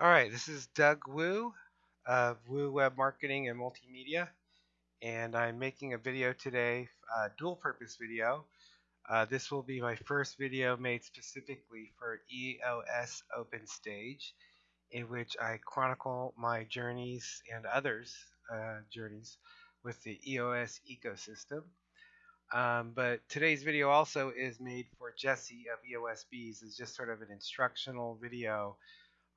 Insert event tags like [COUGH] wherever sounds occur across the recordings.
All right, this is Doug Wu of Wu Web Marketing and Multimedia, and I'm making a video today, a dual purpose video. Uh, this will be my first video made specifically for EOS Open Stage, in which I chronicle my journeys and others' uh, journeys with the EOS ecosystem. Um, but today's video also is made for Jesse of EOS Bees. It's just sort of an instructional video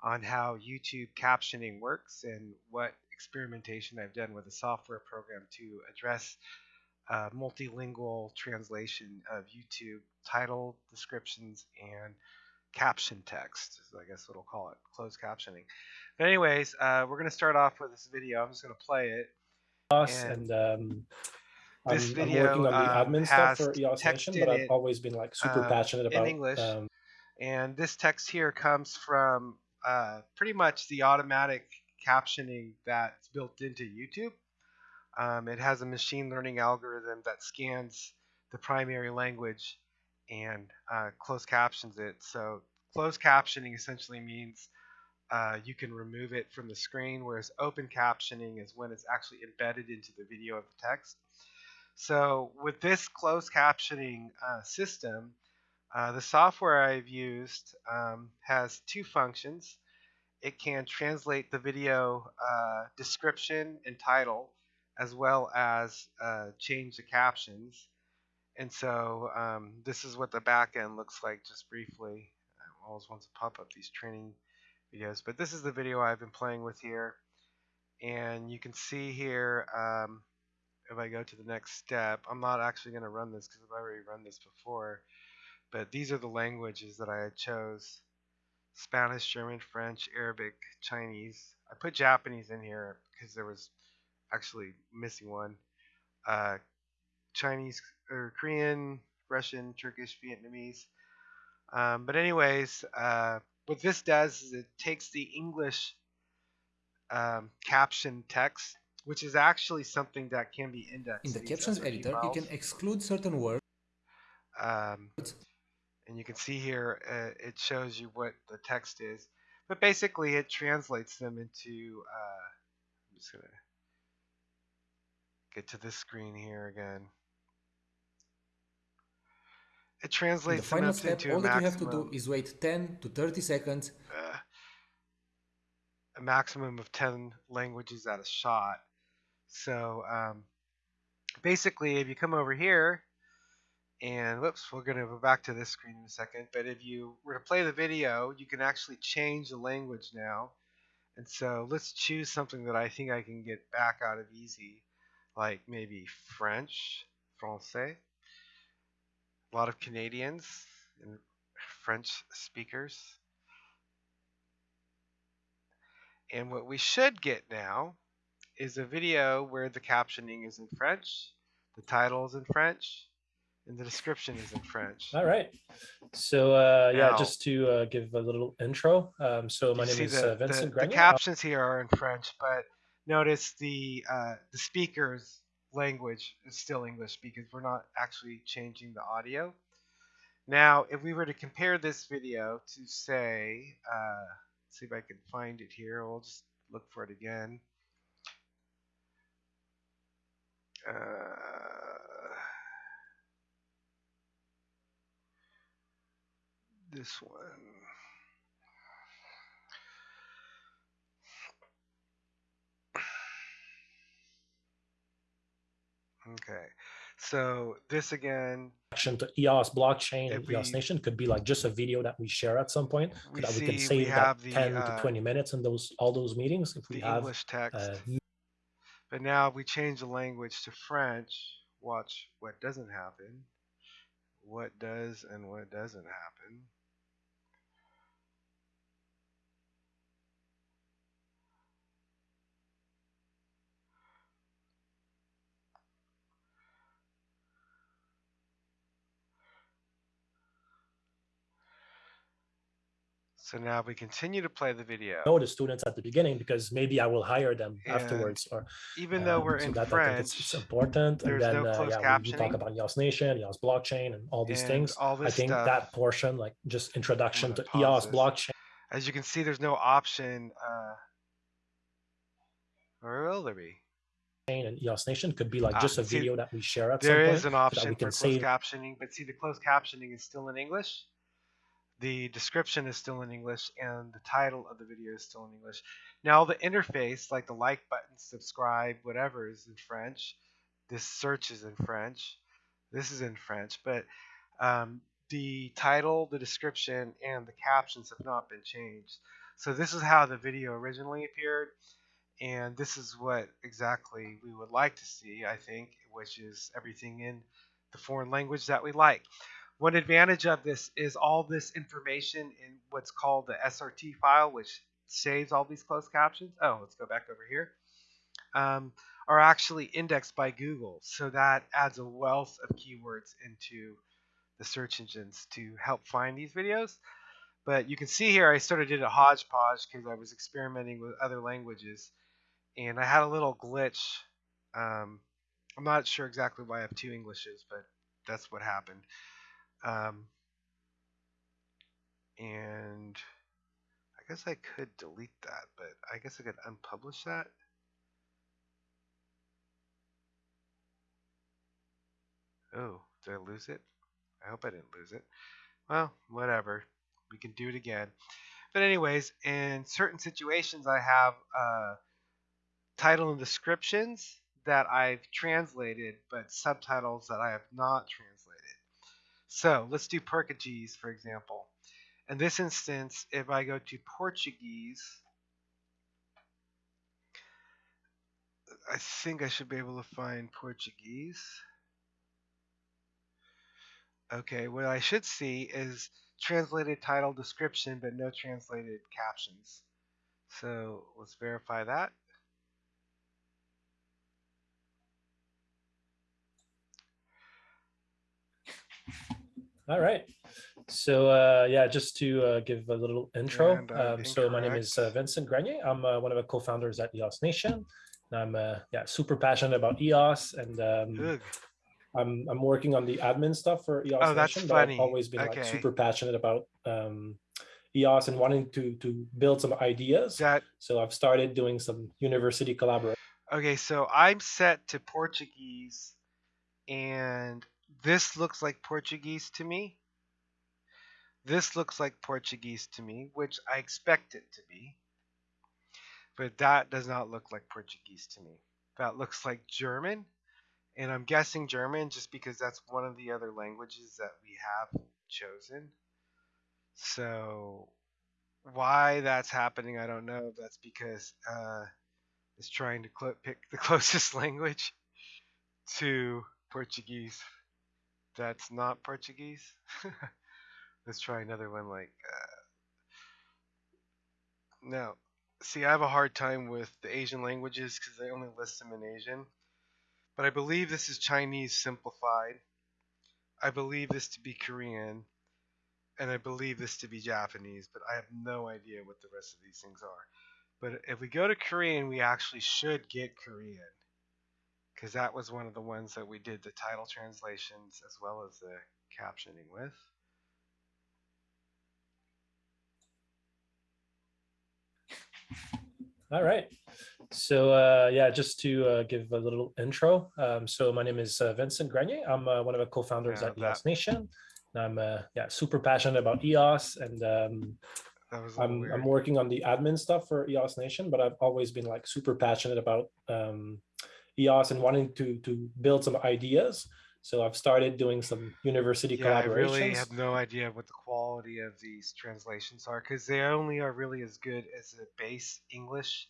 on how YouTube captioning works and what experimentation I've done with a software program to address uh, multilingual translation of YouTube title descriptions and caption text. So I guess what we'll call it, closed captioning. But anyways, uh, we're going to start off with this video. I'm just going to play it. And, and um, this I'm, video I'm working on the um, admin stuff for EOS Nation, but I've it, always been like super uh, passionate in about English. um, And this text here comes from uh, pretty much the automatic captioning that's built into YouTube. Um, it has a machine learning algorithm that scans the primary language and uh, closed captions it. So closed captioning essentially means uh, you can remove it from the screen, whereas open captioning is when it's actually embedded into the video of the text. So with this closed captioning uh, system, uh, the software I've used um, has two functions. It can translate the video uh, description and title as well as uh, change the captions. And so um, this is what the back end looks like just briefly. I always want to pop up these training videos, but this is the video I've been playing with here. And you can see here, um, if I go to the next step, I'm not actually going to run this because I've already run this before but these are the languages that I had chose. Spanish, German, French, Arabic, Chinese. I put Japanese in here because there was actually missing one. Uh, Chinese or Korean, Russian, Turkish, Vietnamese. Um, but anyways, uh, what this does is it takes the English um, caption text, which is actually something that can be indexed. In the captions editor, you can exclude certain words Um, and you can see here uh, it shows you what the text is but basically it translates them into uh, I'm just gonna get to this screen here again. It the translates them final step, into all a that you have to do is wait 10 to 30 seconds. Uh, a maximum of 10 languages at a shot. So um, basically if you come over here and whoops, we're going to go back to this screen in a second. But if you were to play the video, you can actually change the language now. And so let's choose something that I think I can get back out of easy, like maybe French, Francais. A lot of Canadians and French speakers. And what we should get now is a video where the captioning is in French, the title is in French, and the description is in French. [LAUGHS] all right. So uh, yeah, Now- just to uh, give a little intro. Um, so my name is the, uh, Vincent the, the captions here are in French, but notice the uh, the speaker's language is still English because we're not actually changing the audio. Now, if we were to compare this video to say, uh, see if I can find it here. We'll just look for it again. Uh, this one. Okay, so this again, action to EOS blockchain and If EOS Nation could be like just a video that we share at some point we that we can we save that the 10 uh, to 20 minutes in those all those meetings if we the have English text, uh, but now if we change the language to French. Watch what doesn't happen, what does and what doesn't happen. So now we continue to play the video. know the students at the beginning because maybe I will hire them And afterwards or Even though um, we're so in that I think French, it's, it's important there's and then no uh, yeah, we, we talk about EOS Nation, EOS blockchain and all these and things. all I think stuff. that portion like just introduction to EOS this. blockchain As you can see, there's no option. Uh, or will there be? and EOS Nation could be like Ah, just a see, video that we share at There some is point. an so that option we for can closed captioning, but see, the closed captioning is still in English. The description is still in English, and the title of the video is still in English. Now, the interface, like the like button, subscribe, whatever, is in French. This search is in French. This is in French, but um, the title, the description, and the captions have not been changed. So this is how the video originally appeared, and this is what exactly we would like to see, I think, which is everything in the foreign language that we like. One advantage of this is all this information in what's called the SRT file, which saves all these closed captions. Oh, let's go back over here. Um, are actually indexed by Google, so that adds a wealth of keywords into the search engines to help find these videos. But you can see here I sort of did a hodgepodge because I was experimenting with other languages and I had a little glitch. Um, I'm not sure exactly why I have two Englishes, but that's what happened. Um, and I guess I could delete that, but I guess I could unpublish that. Oh, did I lose it? I hope I didn't lose it. Well, whatever. We can do it again. But anyways, in certain situations, I have title and descriptions that I've translated, but subtitles that I have not translated. So let's do Portuguese, for example. In this instance, if I go to Portuguese, I think I should be able to find Portuguese. Okay, what I should see is translated title description, but no translated captions. So let's verify that. All right. So uh, yeah, just to uh, give a little intro. I'm Um, so my name is uh. Vincent Grenier. I'm uh, one of the co-founders at EOS Nation. And I'm uh, yeah super passionate about EOS, and um, I'm I'm working on the admin stuff for EOS Oh, that's Nation. But I've funny. always been like super passionate about um, EOS and wanting to to build some ideas. That So I've started doing some university collaboration. okay? So I'm set to Portuguese, and this looks like Portuguese to me. This looks like Portuguese to me, which I expect it to be. But that does not look like Portuguese to me. That looks like German, and I'm guessing German just because that's one of the other languages that we have chosen. So why that's happening, I don't know. That's because uh, it's trying to pick the [LAUGHS] closest language to Portuguese. That's not Portuguese. [LAUGHS] Let's try another one like. Uh, no, see, I have a hard time with the Asian languages because they only list them in Asian. But I believe this is Chinese simplified. I believe this to be Korean. And I believe this to be Japanese, but I have no idea what the rest of these things are. But if we go to Korean, we actually should get Korean. Because that was one of the ones that we did the title translations as well as the captioning with. All right. So uh, yeah, just to uh, give a little intro. Um, so my name is uh, Vincent Grenier. I'm uh, one of the co-founders Yeah, at EOS Nation. And I'm uh, yeah super passionate about EOS, and um, That was a little I'm. I'm working on the admin stuff for EOS Nation. But I've always been like super passionate about um, EOS and wanting to to build some ideas. So I've started doing some university yeah, I really have no idea what the quality of these translations are because they only are really as good as a base English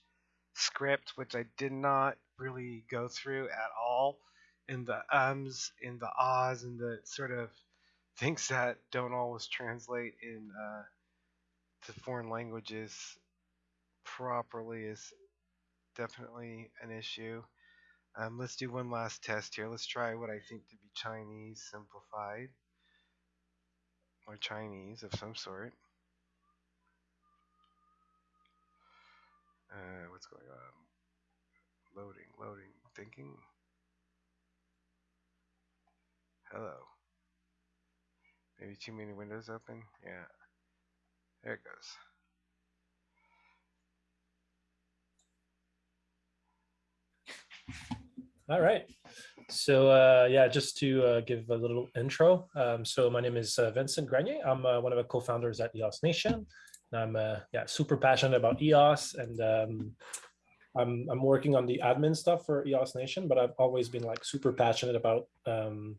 script, which I did not really go through at all. In the ums, in the ahs, and the sort of things that don't always translate in uh, to foreign languages properly is definitely an issue. Um, let's do one last test here. Let's try what I think to be Chinese simplified, or Chinese of some sort. Uh, what's going on? Loading, loading, thinking. Hello. Maybe too many windows open? Yeah. There it goes. [LAUGHS] All right. So uh, yeah, just to uh, give a little intro. Um, so my name is uh, Vincent Grenier. I'm uh, one of the co-founders at EOS Nation. And I'm uh, yeah super passionate about EOS, and um, I'm I'm working on the admin stuff for EOS Nation. But I've always been like super passionate about um,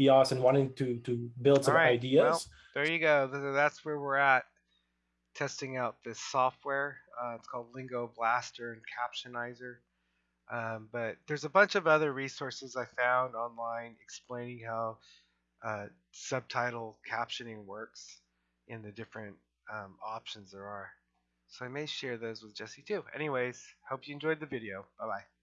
EOS and wanting to to build some right, ideas. well, There you go. That's where we're at testing out this software. Uh, it's called Lingo Blaster and Captionizer. Um, but there's a bunch of other resources I found online explaining how uh, subtitle captioning works in the different um, options there are. So I may share those with Jesse too. Anyways, hope you enjoyed the video. Bye bye.